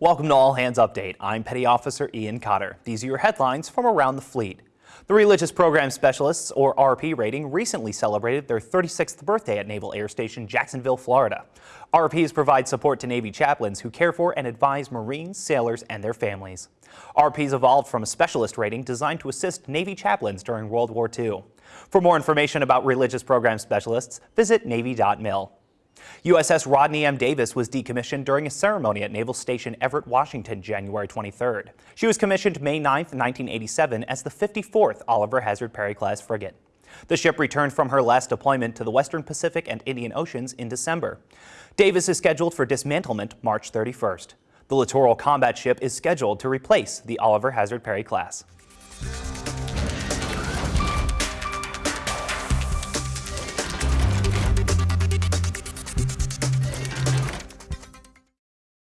Welcome to All Hands Update. I'm Petty Officer Ian Cotter. These are your headlines from around the fleet. The Religious Program Specialists, or RP rating, recently celebrated their 36th birthday at Naval Air Station Jacksonville, Florida. RPs provide support to Navy chaplains who care for and advise Marines, sailors, and their families. RPs evolved from a specialist rating designed to assist Navy chaplains during World War II. For more information about Religious Program Specialists, visit Navy.mil. USS Rodney M. Davis was decommissioned during a ceremony at Naval Station Everett, Washington, January 23rd. She was commissioned May 9, 1987 as the 54th Oliver Hazard Perry class frigate. The ship returned from her last deployment to the Western Pacific and Indian Oceans in December. Davis is scheduled for dismantlement March 31st. The littoral combat ship is scheduled to replace the Oliver Hazard Perry class.